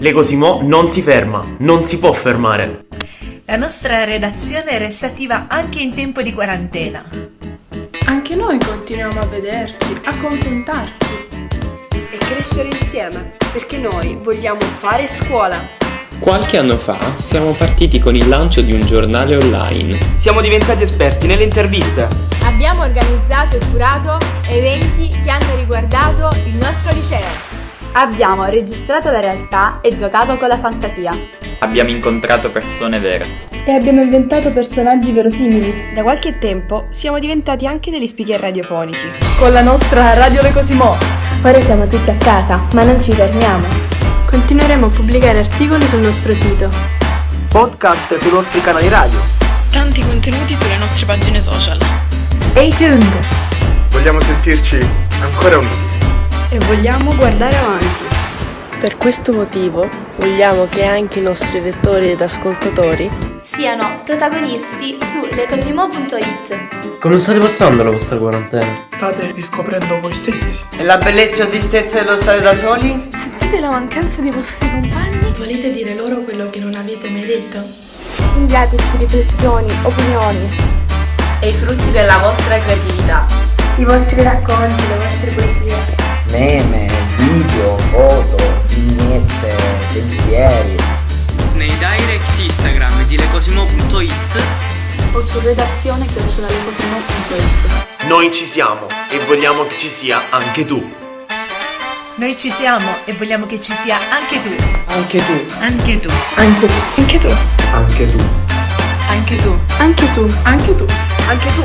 Le Cosimo non si ferma, non si può fermare. La nostra redazione è restativa anche in tempo di quarantena. Anche noi continuiamo a vederci, a confrontarci. E crescere insieme, perché noi vogliamo fare scuola. Qualche anno fa siamo partiti con il lancio di un giornale online. Siamo diventati esperti nelle interviste. Abbiamo organizzato e curato eventi che hanno riguardato il nostro liceo. Abbiamo registrato la realtà e giocato con la fantasia. Abbiamo incontrato persone vere. E abbiamo inventato personaggi verosimili. Da qualche tempo siamo diventati anche degli speaker radiofonici. Con la nostra Radio Le Cosimo. Ora siamo tutti a casa, ma non ci fermiamo. Continueremo a pubblicare articoli sul nostro sito. Podcast sui nostri canali radio. Tanti contenuti sulle nostre pagine social. Stay tuned! Vogliamo sentirci ancora uniti. E vogliamo guardare avanti. Per questo motivo vogliamo che anche i nostri lettori ed ascoltatori siano protagonisti su lecosimo.it. Come state passando la vostra quarantena? State riscoprendo voi stessi. E la bellezza e tristezza dello stare da soli? Sentite la mancanza dei vostri compagni? Volete dire loro quello che non avete mai detto? Inviateci riflessioni, opinioni e i frutti della vostra creatività. I vostri racconti, le vostre poesie. Meme, video, foto, vignette, pensieri. Nei direct Instagram di lecosimo.it o su redazione lecosimo.it. Noi ci siamo e vogliamo che ci sia anche tu. Noi ci siamo e vogliamo che ci sia anche tu. Anche tu. Anche tu. Anche tu. Anche tu. Anche tu. Anche tu. Anche tu. Anche tu. Anche tu.